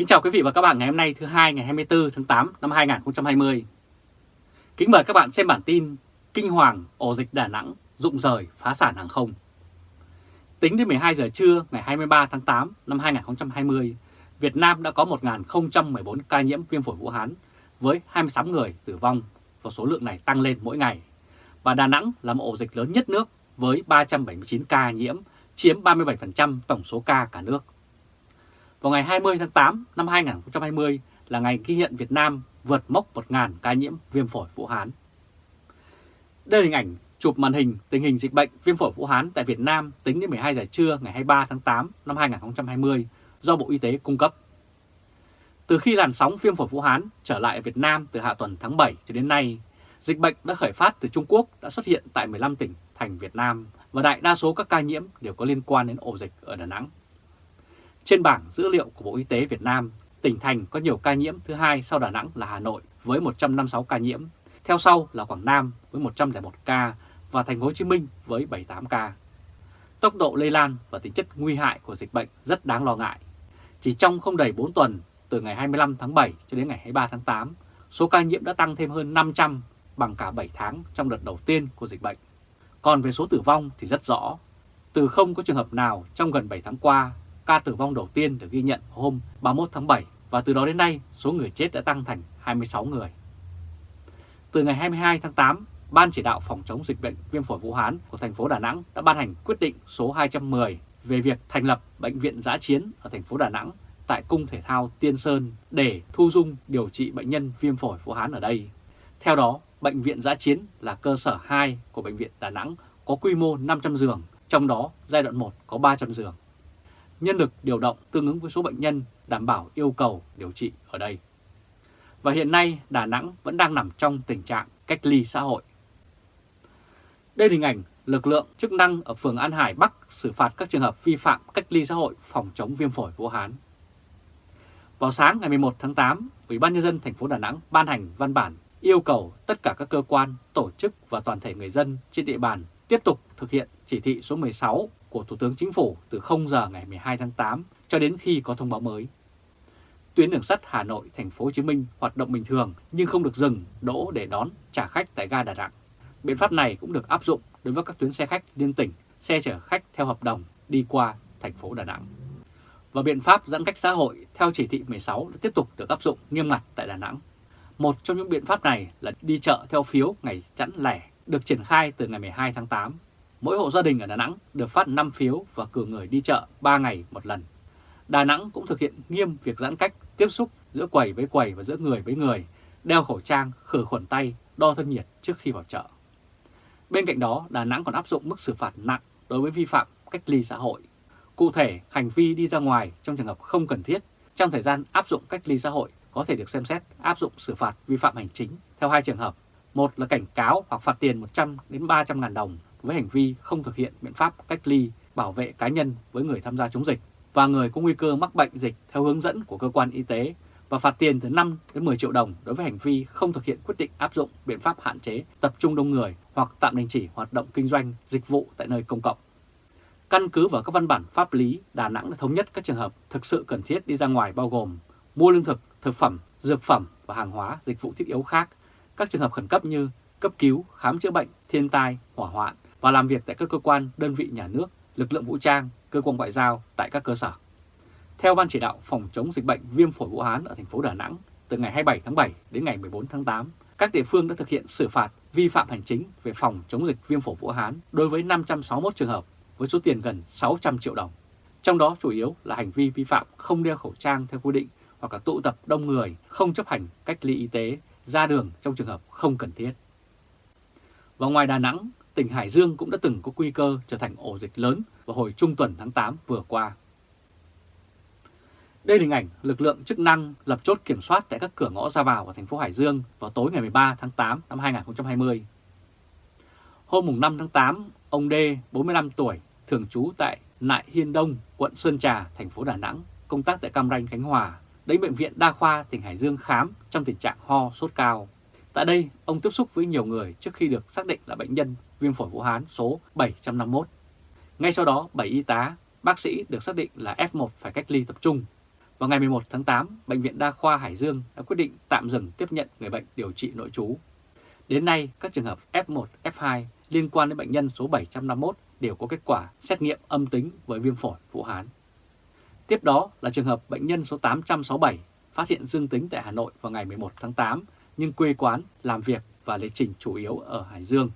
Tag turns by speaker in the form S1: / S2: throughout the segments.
S1: Kính chào quý vị và các bạn ngày hôm nay thứ hai ngày 24 tháng 8 năm 2020. Kính mời các bạn xem bản tin Kinh hoàng ổ dịch Đà Nẵng rụng rời phá sản hàng không. Tính đến 12 giờ trưa ngày 23 tháng 8 năm 2020, Việt Nam đã có 1.014 ca nhiễm viêm phổi Vũ Hán với 26 người tử vong và số lượng này tăng lên mỗi ngày. Và Đà Nẵng là một ổ dịch lớn nhất nước với 379 ca nhiễm, chiếm 37% tổng số ca cả nước. Vào ngày 20 tháng 8 năm 2020 là ngày ghi nhận Việt Nam vượt mốc 1.000 ca nhiễm viêm phổi Vũ Hán. Đây là hình ảnh chụp màn hình tình hình dịch bệnh viêm phổi Vũ Hán tại Việt Nam tính đến 12 giờ trưa ngày 23 tháng 8 năm 2020 do Bộ Y tế cung cấp. Từ khi làn sóng viêm phổi Vũ Hán trở lại Việt Nam từ hạ tuần tháng 7 cho đến nay, dịch bệnh đã khởi phát từ Trung Quốc đã xuất hiện tại 15 tỉnh thành Việt Nam và đại đa số các ca nhiễm đều có liên quan đến ổ dịch ở Đà Nẵng. Trên bảng dữ liệu của Bộ Y tế Việt Nam, tỉnh thành có nhiều ca nhiễm thứ hai sau Đà Nẵng là Hà Nội với 156 ca nhiễm, theo sau là Quảng Nam với 101 ca và Thành phố Hồ Chí Minh với 78 ca. Tốc độ lây lan và tính chất nguy hại của dịch bệnh rất đáng lo ngại. Chỉ trong không đầy 4 tuần, từ ngày 25 tháng 7 cho đến ngày 23 tháng 8, số ca nhiễm đã tăng thêm hơn 500 bằng cả 7 tháng trong đợt đầu tiên của dịch bệnh. Còn về số tử vong thì rất rõ. Từ không có trường hợp nào trong gần 7 tháng qua ca tử vong đầu tiên được ghi nhận hôm 31 tháng 7 và từ đó đến nay số người chết đã tăng thành 26 người. Từ ngày 22 tháng 8, Ban chỉ đạo phòng chống dịch bệnh viêm phổi Vũ Hán của thành phố Đà Nẵng đã ban hành quyết định số 210 về việc thành lập bệnh viện giã chiến ở thành phố Đà Nẵng tại Cung Thể thao Tiên Sơn để thu dung điều trị bệnh nhân viêm phổi Vũ Hán ở đây. Theo đó, bệnh viện giã chiến là cơ sở 2 của bệnh viện Đà Nẵng có quy mô 500 giường, trong đó giai đoạn 1 có 300 giường nhân lực điều động tương ứng với số bệnh nhân đảm bảo yêu cầu điều trị ở đây. Và hiện nay Đà Nẵng vẫn đang nằm trong tình trạng cách ly xã hội. Đây là hình ảnh lực lượng chức năng ở phường An Hải Bắc xử phạt các trường hợp vi phạm cách ly xã hội phòng chống viêm phổi Vũ Hán. Vào sáng ngày 11 tháng 8, Ủy ban nhân dân thành phố Đà Nẵng ban hành văn bản yêu cầu tất cả các cơ quan, tổ chức và toàn thể người dân trên địa bàn tiếp tục thực hiện chỉ thị số 16 của Thủ tướng Chính phủ từ 0 giờ ngày 12 tháng 8 cho đến khi có thông báo mới. Tuyến đường sắt Hà Nội thành phố Hồ Chí Minh hoạt động bình thường nhưng không được dừng đỗ để đón trả khách tại ga Đà Nẵng. Biện pháp này cũng được áp dụng đối với các tuyến xe khách liên tỉnh, xe chở khách theo hợp đồng đi qua thành phố Đà Nẵng. Và biện pháp giãn cách xã hội theo chỉ thị 16 đã tiếp tục được áp dụng nghiêm ngặt tại Đà Nẵng. Một trong những biện pháp này là đi chợ theo phiếu ngày chẵn lẻ được triển khai từ ngày 12 tháng 8 Mỗi hộ gia đình ở Đà Nẵng được phát 5 phiếu và cử người đi chợ 3 ngày một lần. Đà Nẵng cũng thực hiện nghiêm việc giãn cách tiếp xúc giữa quầy với quầy và giữa người với người, đeo khẩu trang, khử khuẩn tay, đo thân nhiệt trước khi vào chợ. Bên cạnh đó, Đà Nẵng còn áp dụng mức xử phạt nặng đối với vi phạm cách ly xã hội. Cụ thể, hành vi đi ra ngoài trong trường hợp không cần thiết trong thời gian áp dụng cách ly xã hội có thể được xem xét áp dụng xử phạt vi phạm hành chính theo hai trường hợp. Một là cảnh cáo hoặc phạt tiền 100 đến 300 ngàn đồng với hành vi không thực hiện biện pháp cách ly, bảo vệ cá nhân với người tham gia chống dịch và người có nguy cơ mắc bệnh dịch theo hướng dẫn của cơ quan y tế và phạt tiền từ 5 đến 10 triệu đồng đối với hành vi không thực hiện quyết định áp dụng biện pháp hạn chế tập trung đông người hoặc tạm đình chỉ hoạt động kinh doanh, dịch vụ tại nơi công cộng. Căn cứ vào các văn bản pháp lý, Đà Nẵng đã thống nhất các trường hợp thực sự cần thiết đi ra ngoài bao gồm mua lương thực, thực phẩm, dược phẩm và hàng hóa, dịch vụ thiết yếu khác, các trường hợp khẩn cấp như cấp cứu, khám chữa bệnh, thiên tai, hỏa hoạn, và làm việc tại các cơ quan, đơn vị nhà nước, lực lượng vũ trang, cơ quan ngoại giao tại các cơ sở. Theo Ban chỉ đạo phòng chống dịch bệnh viêm phổi Vũ Hán ở thành phố Đà Nẵng, từ ngày 27 tháng 7 đến ngày 14 tháng 8, các địa phương đã thực hiện xử phạt vi phạm hành chính về phòng chống dịch viêm phổi Vũ Hán đối với 561 trường hợp với số tiền gần 600 triệu đồng. Trong đó chủ yếu là hành vi vi phạm không đeo khẩu trang theo quy định hoặc là tụ tập đông người, không chấp hành cách ly y tế, ra đường trong trường hợp không cần thiết. Và ngoài Đà Nẵng, tỉnh Hải Dương cũng đã từng có nguy cơ trở thành ổ dịch lớn vào hồi trung tuần tháng 8 vừa qua. Đây là hình ảnh lực lượng chức năng lập chốt kiểm soát tại các cửa ngõ ra vào của thành phố Hải Dương vào tối ngày 13 tháng 8 năm 2020. Hôm 5 tháng 8, ông D, 45 tuổi, thường trú tại Nại Hiên Đông, quận Sơn Trà, thành phố Đà Nẵng, công tác tại Cam Ranh, Khánh Hòa, đến Bệnh viện Đa khoa tỉnh Hải Dương khám trong tình trạng ho, sốt cao. Tại đây, ông tiếp xúc với nhiều người trước khi được xác định là bệnh nhân viêm phổi Vũ Hán số 751. Ngay sau đó, 7 y tá, bác sĩ được xác định là F1 phải cách ly tập trung. Vào ngày 11 tháng 8, Bệnh viện Đa khoa Hải Dương đã quyết định tạm dừng tiếp nhận người bệnh điều trị nội trú. Đến nay, các trường hợp F1, F2 liên quan đến bệnh nhân số 751 đều có kết quả xét nghiệm âm tính với viêm phổi Vũ Hán. Tiếp đó là trường hợp bệnh nhân số 867 phát hiện dương tính tại Hà Nội vào ngày 11 tháng 8 nhưng quê quán, làm việc và lịch trình chủ yếu ở Hải Dương.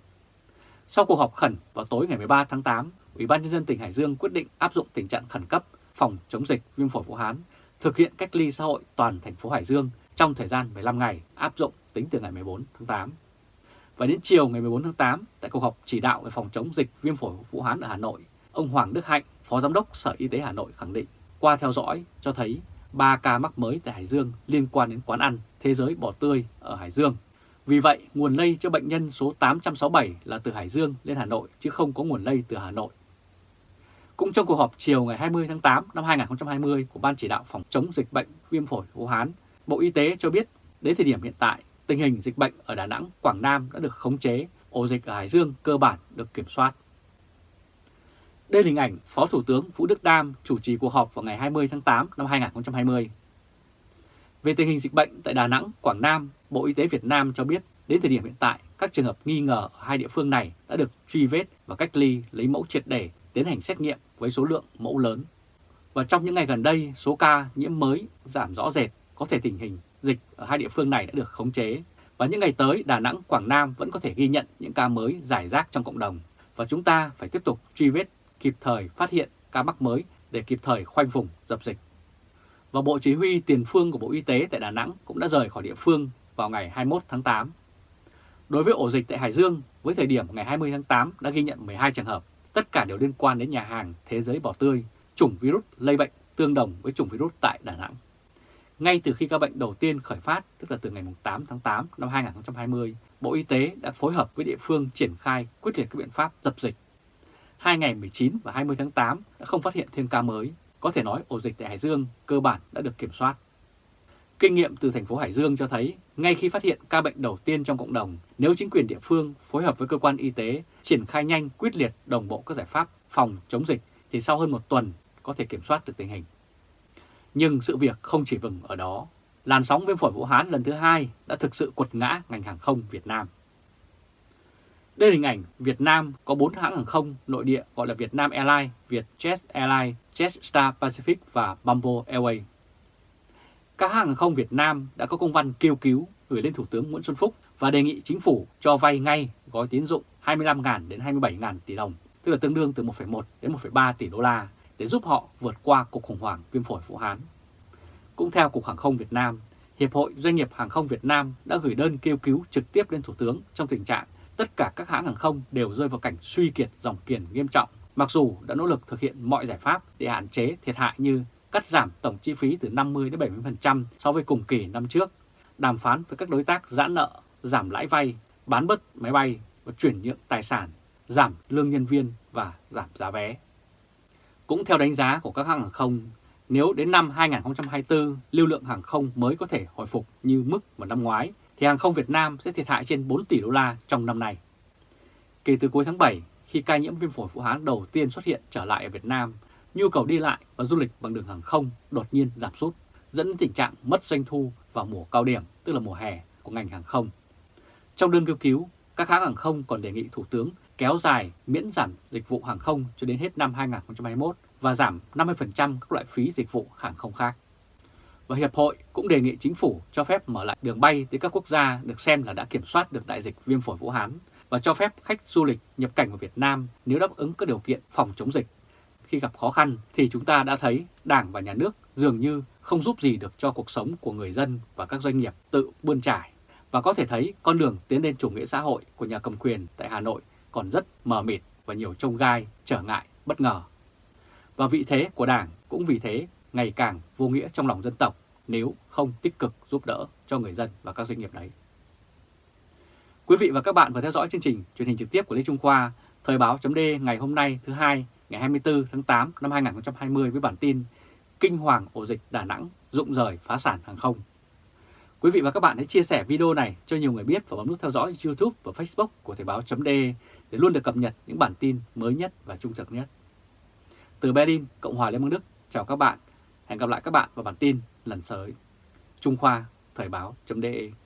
S1: Sau cuộc họp khẩn vào tối ngày 13 tháng 8, Ủy ban nhân dân tỉnh Hải Dương quyết định áp dụng tình trạng khẩn cấp phòng chống dịch viêm phổi Vũ Hán, thực hiện cách ly xã hội toàn thành phố Hải Dương trong thời gian 15 ngày áp dụng tính từ ngày 14 tháng 8. Và đến chiều ngày 14 tháng 8, tại cuộc họp chỉ đạo về phòng chống dịch viêm phổi Vũ Hán ở Hà Nội, ông Hoàng Đức Hạnh, Phó Giám đốc Sở Y tế Hà Nội khẳng định qua theo dõi cho thấy 3 ca mắc mới tại Hải Dương liên quan đến quán ăn Thế giới bò tươi ở Hải Dương. Vì vậy, nguồn lây cho bệnh nhân số 867 là từ Hải Dương lên Hà Nội chứ không có nguồn lây từ Hà Nội. Cũng trong cuộc họp chiều ngày 20 tháng 8 năm 2020 của Ban chỉ đạo phòng chống dịch bệnh viêm phổi Vũ Hán, Bộ Y tế cho biết đến thời điểm hiện tại, tình hình dịch bệnh ở Đà Nẵng, Quảng Nam đã được khống chế, ổ dịch ở Hải Dương cơ bản được kiểm soát. Đây là hình ảnh Phó Thủ tướng Vũ Đức Đam chủ trì cuộc họp vào ngày 20 tháng 8 năm 2020. Về tình hình dịch bệnh tại Đà Nẵng, Quảng Nam, Bộ Y tế Việt Nam cho biết đến thời điểm hiện tại, các trường hợp nghi ngờ ở hai địa phương này đã được truy vết và cách ly lấy mẫu triệt để tiến hành xét nghiệm với số lượng mẫu lớn. Và trong những ngày gần đây, số ca nhiễm mới giảm rõ rệt, có thể tình hình dịch ở hai địa phương này đã được khống chế. Và những ngày tới, Đà Nẵng, Quảng Nam vẫn có thể ghi nhận những ca mới giải rác trong cộng đồng. Và chúng ta phải tiếp tục truy vết, kịp thời phát hiện ca mắc mới để kịp thời khoanh vùng, dập dịch. Và Bộ Chỉ huy Tiền phương của Bộ Y tế tại Đà Nẵng cũng đã rời khỏi địa phương vào ngày 21 tháng 8. Đối với ổ dịch tại Hải Dương, với thời điểm ngày 20 tháng 8 đã ghi nhận 12 trường hợp, tất cả đều liên quan đến nhà hàng Thế giới Bỏ tươi, chủng virus lây bệnh tương đồng với chủng virus tại Đà Nẵng. Ngay từ khi ca bệnh đầu tiên khởi phát, tức là từ ngày 8 tháng 8 năm 2020, Bộ Y tế đã phối hợp với địa phương triển khai quyết liệt các biện pháp dập dịch. Hai ngày 19 và 20 tháng 8 đã không phát hiện thêm ca mới, có thể nói ổ dịch tại Hải Dương cơ bản đã được kiểm soát. Kinh nghiệm từ thành phố Hải Dương cho thấy, ngay khi phát hiện ca bệnh đầu tiên trong cộng đồng, nếu chính quyền địa phương phối hợp với cơ quan y tế triển khai nhanh, quyết liệt, đồng bộ các giải pháp phòng chống dịch, thì sau hơn một tuần có thể kiểm soát được tình hình. Nhưng sự việc không chỉ vừng ở đó. Làn sóng viêm phổi Vũ Hán lần thứ hai đã thực sự quật ngã ngành hàng không Việt Nam. Đây là hình ảnh Việt Nam có 4 hãng hàng không nội địa gọi là Việt Nam Airlines, Vietjet Airlines, Jetstar Pacific và Bamboo Airways. Các hãng hàng không Việt Nam đã có công văn kêu cứu gửi lên Thủ tướng Nguyễn Xuân Phúc và đề nghị chính phủ cho vay ngay gói tín dụng 25.000 đến 27.000 tỷ đồng, tức là tương đương từ 1,1 đến 1,3 tỷ đô la để giúp họ vượt qua cuộc khủng hoảng viêm phổi Vũ Hán. Cũng theo Cục Hàng không Việt Nam, Hiệp hội Doanh nghiệp Hàng không Việt Nam đã gửi đơn kêu cứu trực tiếp lên Thủ tướng trong tình trạng tất cả các hãng hàng không đều rơi vào cảnh suy kiệt dòng tiền nghiêm trọng, mặc dù đã nỗ lực thực hiện mọi giải pháp để hạn chế thiệt hại như cắt giảm tổng chi phí từ 50 đến 70% so với cùng kỳ năm trước, đàm phán với các đối tác giãn nợ, giảm lãi vay, bán bớt máy bay và chuyển nhượng tài sản, giảm lương nhân viên và giảm giá vé. Cũng theo đánh giá của các hãng hàng không, nếu đến năm 2024 lưu lượng hàng không mới có thể hồi phục như mức vào năm ngoái, thì hàng không Việt Nam sẽ thiệt hại trên 4 tỷ đô la trong năm nay. Kể từ cuối tháng 7, khi ca nhiễm viêm phổi Vũ Hán đầu tiên xuất hiện trở lại ở Việt Nam, nhu cầu đi lại và du lịch bằng đường hàng không đột nhiên giảm sút, dẫn đến tình trạng mất doanh thu vào mùa cao điểm, tức là mùa hè của ngành hàng không. Trong đơn kêu cứu, các hãng hàng không còn đề nghị Thủ tướng kéo dài miễn giảm dịch vụ hàng không cho đến hết năm 2021 và giảm 50% các loại phí dịch vụ hàng không khác. Và Hiệp hội cũng đề nghị chính phủ cho phép mở lại đường bay tới các quốc gia được xem là đã kiểm soát được đại dịch viêm phổi Vũ Hán và cho phép khách du lịch nhập cảnh vào Việt Nam nếu đáp ứng các điều kiện phòng chống dịch. Khi gặp khó khăn thì chúng ta đã thấy Đảng và Nhà nước dường như không giúp gì được cho cuộc sống của người dân và các doanh nghiệp tự bươn trải. Và có thể thấy con đường tiến lên chủ nghĩa xã hội của nhà cầm quyền tại Hà Nội còn rất mờ mịt và nhiều trông gai, trở ngại, bất ngờ. Và vị thế của Đảng cũng vì thế ngày càng vô nghĩa trong lòng dân tộc nếu không tích cực giúp đỡ cho người dân và các doanh nghiệp đấy. Quý vị và các bạn vừa theo dõi chương trình truyền hình trực tiếp của Lê Trung Khoa, Thời báo chấm ngày hôm nay thứ hai ngày 24 tháng 8 năm 2020 với bản tin Kinh hoàng ổ dịch Đà Nẵng rụng rời phá sản hàng không. Quý vị và các bạn hãy chia sẻ video này cho nhiều người biết và bấm nút theo dõi YouTube và Facebook của Thời Báo .de để luôn được cập nhật những bản tin mới nhất và trung thực nhất. Từ Berlin, Cộng hòa Liên bang Đức, chào các bạn Hẹn gặp lại các bạn vào bản tin lần tới. Trung Khoa, Thời báo.de